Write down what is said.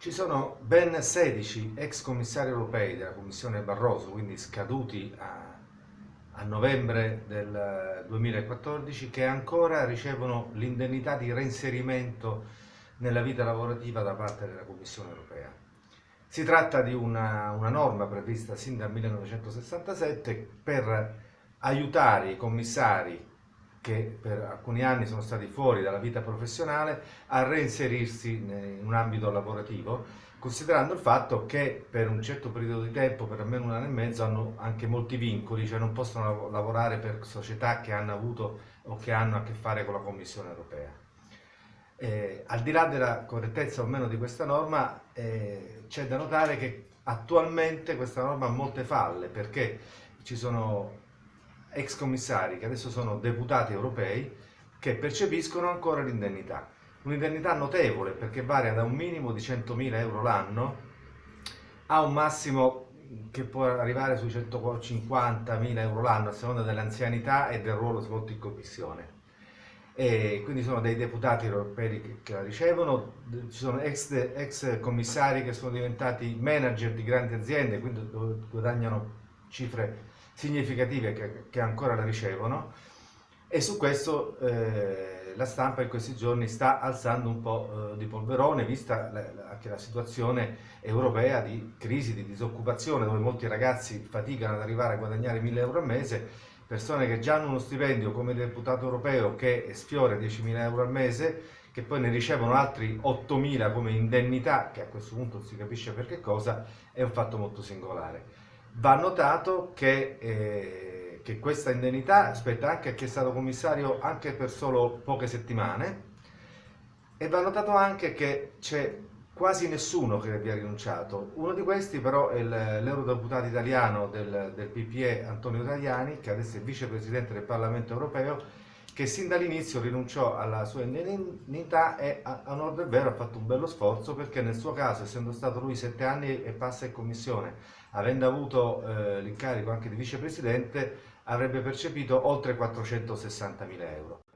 Ci sono ben 16 ex commissari europei della Commissione Barroso, quindi scaduti a, a novembre del 2014, che ancora ricevono l'indennità di reinserimento nella vita lavorativa da parte della Commissione Europea. Si tratta di una, una norma prevista sin dal 1967 per aiutare i commissari che per alcuni anni sono stati fuori dalla vita professionale a reinserirsi in un ambito lavorativo, considerando il fatto che per un certo periodo di tempo, per almeno un anno e mezzo, hanno anche molti vincoli, cioè non possono lavorare per società che hanno avuto o che hanno a che fare con la Commissione europea. Eh, al di là della correttezza o meno di questa norma, eh, c'è da notare che attualmente questa norma ha molte falle perché ci sono ex commissari che adesso sono deputati europei che percepiscono ancora l'indennità. Un'indennità notevole perché varia da un minimo di 100.000 euro l'anno a un massimo che può arrivare sui 150.000 euro l'anno a seconda dell'anzianità e del ruolo svolto in commissione. E quindi sono dei deputati europei che la ricevono, ci sono ex, ex commissari che sono diventati manager di grandi aziende, quindi guadagnano cifre significative che, che ancora la ricevono. E su questo eh, la stampa in questi giorni sta alzando un po' eh, di polverone vista la, anche la situazione europea di crisi, di disoccupazione dove molti ragazzi faticano ad arrivare a guadagnare 1000 euro al mese. Persone che già hanno uno stipendio come deputato europeo che sfiora 10.000 euro al mese che poi ne ricevono altri 8.000 come indennità che a questo punto si capisce per che cosa è un fatto molto singolare Va notato che, eh, che questa indennità spetta anche a chi è stato commissario anche per solo poche settimane e va notato anche che c'è quasi nessuno che vi ha rinunciato. Uno di questi però è l'eurodeputato italiano del, del PPE Antonio Tajani, che adesso è vicepresidente del Parlamento europeo, che sin dall'inizio rinunciò alla sua indennità e a, onore del vero ha fatto un bello sforzo perché nel suo caso, essendo stato lui sette anni e passa in commissione, avendo avuto eh, l'incarico anche di vicepresidente, avrebbe percepito oltre 460 mila euro.